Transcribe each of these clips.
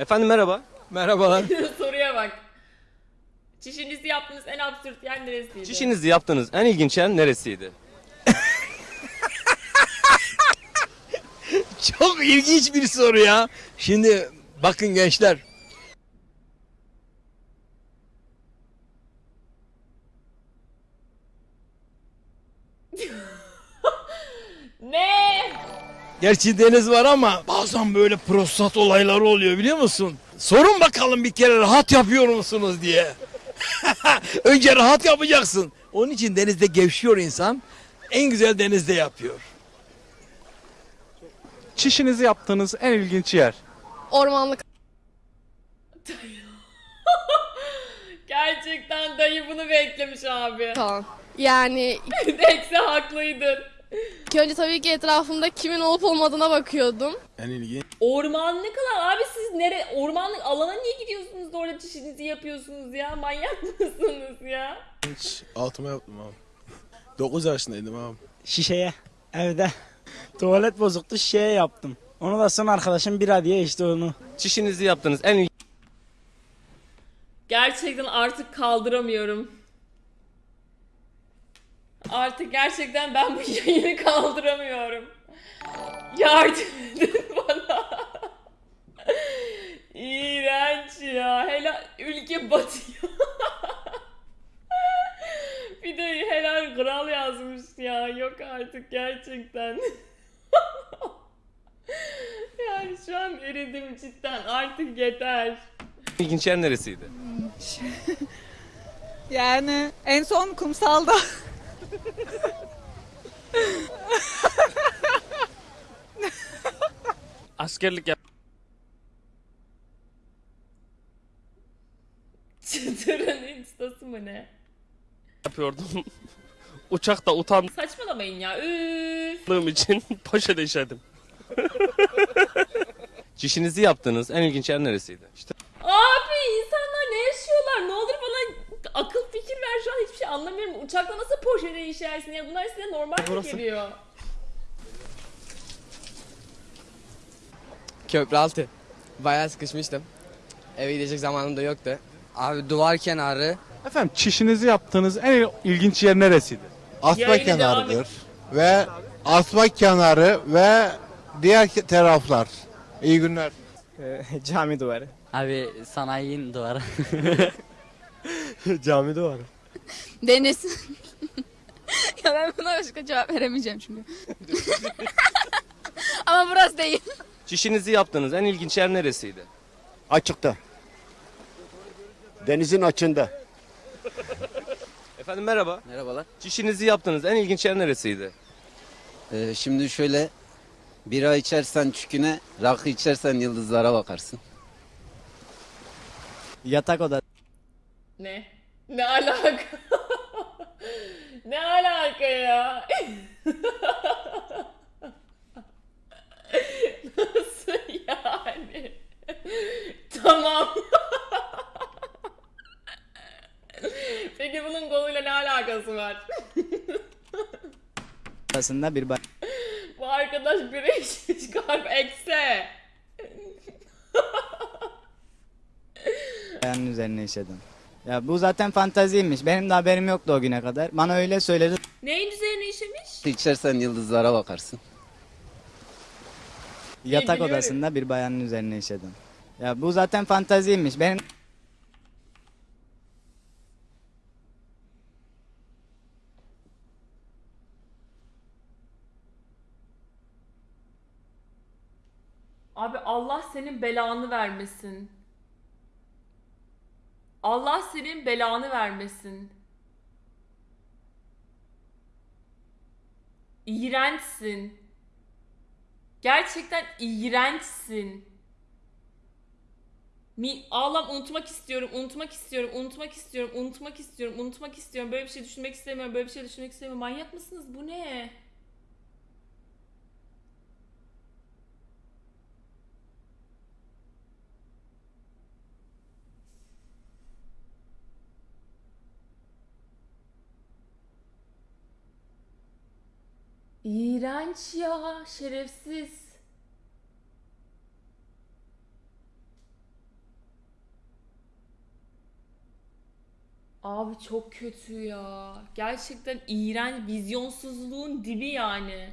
Efendim merhaba. Merhabalar. Soruya bak. Çişinizi yaptığınız en absürt yer neresiydi? Çişinizi yaptığınız en ilginç yer neresiydi? Çok ilginç bir soru ya. Şimdi bakın gençler. Ne? Gerçi deniz var ama bazen böyle prostat olayları oluyor biliyor musun? Sorun bakalım bir kere rahat yapıyor musunuz diye. Önce rahat yapacaksın. Onun için denizde gevşiyor insan. En güzel denizde yapıyor. Çişinizi yaptığınız en ilginç yer. Ormanlık Gerçekten dayı bunu beklemiş abi. alan. Yani Dekse haklıydın. İlk önce tabii ki etrafımda kimin olup olmadığına bakıyordum. En ilginç. Ormanlık alan. Abi siz nere ormanlık alana niye gidiyorsunuz da orada çişinizi yapıyorsunuz ya? Manyak mısınız ya? Altıma yaptım abi. 9 yaşındaydım abi. şişeye evde tuvalet bozuktu şişeye yaptım. Onu da son arkadaşım bira diye işte onu. Çişinizi yaptığınız en ilginç Gerçekten artık kaldıramıyorum. Artık gerçekten ben bu yayını kaldıramıyorum. Yardım edin bana. İğrenç ya. Helal ülke batıyor. Bir de helal kral yazmış ya. Yok artık gerçekten. yani şu an eridim cidden. Artık yeter. ilginç yer neresiydi? Yani en son kumsalda. Askerlik yap- Çıtırın instası mı ne? yapıyordum. Uçakta utandığım Saçmalamayın ya. Üf. için poşete işedim. Çişinizi yaptığınız en ilginç yer neresiydi? İşte Abi insanlar ne yaşıyorlar? Ne olur bana akıl an hiçbir şey anlamıyorum. Uçakta nasıl poşete işersin ya? Bunlar size normal mi geliyor? Köprü altı. Bayağı sıkışmıştım. Eve gidecek zamanım da yoktu. Abi duvar kenarı. Efendim çişinizi yaptığınız en ilginç yer neresiydi? Asma Yayını devam kenarıdır. Ve asma kenarı ve diğer taraflar. İyi günler. Cami duvarı. Abi sanayinin duvarı. Cami duvarı. Deniz. ya ben buna başka cevap veremeyeceğim çünkü. Ama burası değil. çişinizi yaptığınız en ilginç yer neresiydi? Açıkta. Denizin açında. Efendim merhaba. Merhabalar. Çişinizi yaptığınız en ilginç yer neresiydi? Ee, şimdi şöyle bira içersen çüküne, rakı içersen yıldızlara bakarsın. Yatak odası. Ne? Ne alaka? Ne alaka ya? Nasıl yani? tamam. Peki bunun konuyla ne alakası var? odasında bir Bu arkadaş biri içmiş kalp ekse. bayanın üzerine işedim. Ya bu zaten fantaziymiş. Benim de haberim yoktu o güne kadar. Bana öyle söyledi. Neyin üzerine işemiş? İçersen yıldızlara bakarsın. Yatak biliyorum. odasında bir bayanın üzerine işedim. Ya bu zaten fantaziymiş. Benim Abi Allah senin belanı vermesin. Allah senin belanı vermesin. İğrençsin. Gerçekten iğrençsin. Mi Allah'ım unutmak istiyorum, unutmak istiyorum, unutmak istiyorum, unutmak istiyorum, unutmak istiyorum. Böyle bir şey düşünmek istemiyorum, böyle bir şey düşünmek istemiyorum. Manyak mısınız? Bu ne? İğrenç ya, şerefsiz. Abi çok kötü ya. Gerçekten iğrenç, vizyonsuzluğun dibi yani.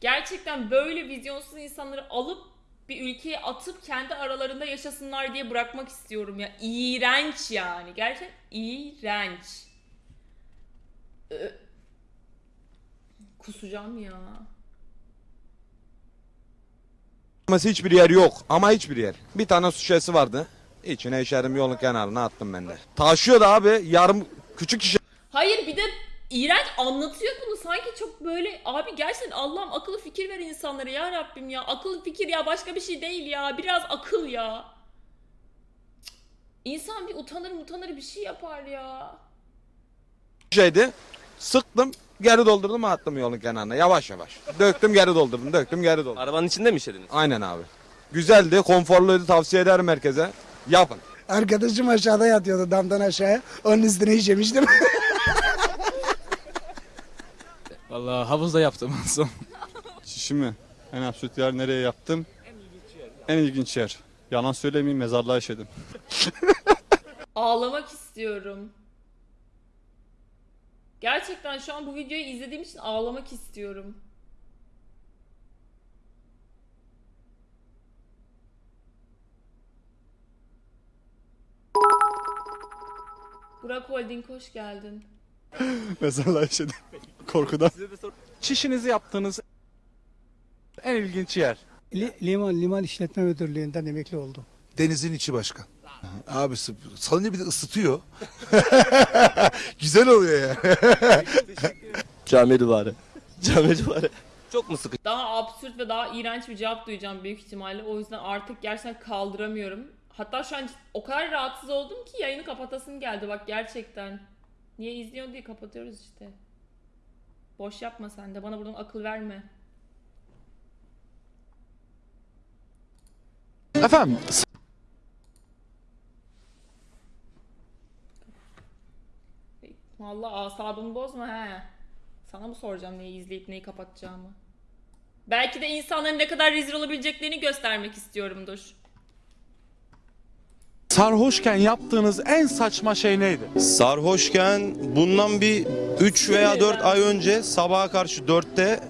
Gerçekten böyle vizyonsuz insanları alıp bir ülkeye atıp kendi aralarında yaşasınlar diye bırakmak istiyorum ya. İğrenç yani. Gerçekten iğrenç. Ee, Kusacağım ya. Hiçbir yer yok ama hiçbir yer. Bir tane su şişesi vardı. İçine işerim yolun kenarına attım ben de. Taşıyordu abi yarım küçük şişe Hayır bir de iğrenç anlatıyor bunu sanki çok böyle abi gerçekten Allah'ım akıllı fikir ver insanlara ya Rabbim ya akıllı fikir ya başka bir şey değil ya biraz akıl ya. İnsan bir utanır utanır bir şey yapar ya. şişeydi. Sıktım geri doldurdum attım yolun kenarına yavaş yavaş. Döktüm geri doldurdum döktüm geri doldurdum. Arabanın içinde mi işlediniz? Aynen abi. Güzeldi konforluydu tavsiye ederim herkese. Yapın. Arkadaşım aşağıda yatıyordu damdan aşağıya. Onun üstüne işemiştim. Vallahi havuzda yaptım en son. Çişimi en absürt yer nereye yaptım? En ilginç yer. Yalan söylemeyeyim mezarlığa işedim. Ağlamak istiyorum. Gerçekten şu an bu videoyu izlediğim için ağlamak istiyorum. Burak Holding hoş geldin. mezarlığa işedim. Korkudan. Çişinizi yaptığınız en ilginç yer. liman, liman işletme müdürlüğünden emekli oldum. Denizin içi başkan. Abisi salınca bir de ısıtıyor. Güzel oluyor ya. Cami duvarı. Cami duvarı. Çok mu sıkıcı? Daha absürt ve daha iğrenç bir cevap duyacağım büyük ihtimalle. O yüzden artık gerçekten kaldıramıyorum. Hatta şu an o kadar rahatsız oldum ki yayını kapatasım geldi bak gerçekten. Niye izliyorsun diye kapatıyoruz işte. Boş yapma sen de bana buradan akıl verme. Efendim Vallahi asabımı bozma he. Sana mı soracağım neyi izleyip neyi kapatacağımı? Belki de insanların ne kadar rezil olabileceklerini göstermek istiyorumdur. sarhoşken yaptığınız en saçma şey neydi? Sarhoşken bundan bir 3 veya 4 ay önce sabaha karşı 4'te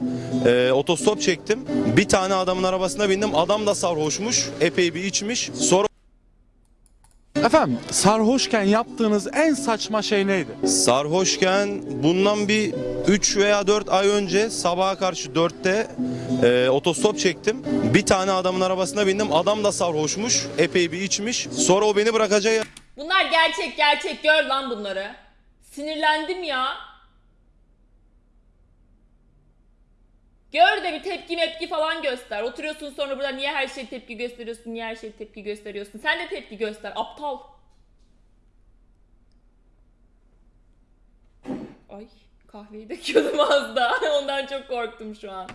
e, otostop çektim. Bir tane adamın arabasına bindim. Adam da sarhoşmuş. Epey bir içmiş. Sonra Efendim sarhoşken yaptığınız en saçma şey neydi? sarhoşken bundan bir 3 veya 4 ay önce sabaha karşı 4'te e, otostop çektim. Bir tane adamın arabasına bindim. Adam da sarhoşmuş. Epey bir içmiş. Sonra o beni bırakacağı Bunlar gerçek gerçek gör lan bunları. Sinirlendim ya. Gör de bir tepki mepki falan göster. Oturuyorsun sonra burada niye her şeye tepki gösteriyorsun, niye her şeye tepki gösteriyorsun. Sen de tepki göster, aptal. Ay kahveyi döküyordum az daha. Ondan çok korktum şu an.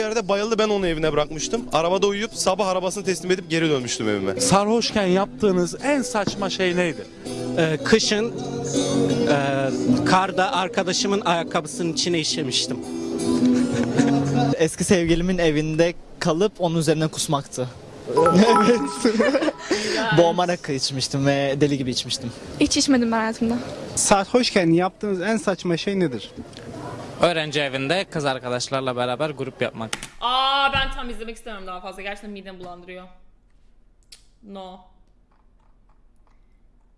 yerde bayıldı. Ben onu evine bırakmıştım. Arabada uyuyup sabah arabasını teslim edip geri dönmüştüm evime. Sarhoşken yaptığınız en saçma şey neydi? Ee, kışın e, karda arkadaşımın ayakkabısının içine işemiştim. Eski sevgilimin evinde kalıp onun üzerine kusmaktı. Boğma rakı içmiştim ve deli gibi içmiştim. Hiç içmedim ben hayatımda. Sarhoşken yaptığınız en saçma şey nedir? Öğrenci evinde kız arkadaşlarla beraber grup yapmak. Aa ben tam izlemek istemiyorum daha fazla. Gerçekten midem bulandırıyor. No.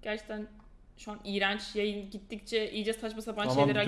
Gerçekten şu an iğrenç yayın gittikçe iyice saçma sapan şeyler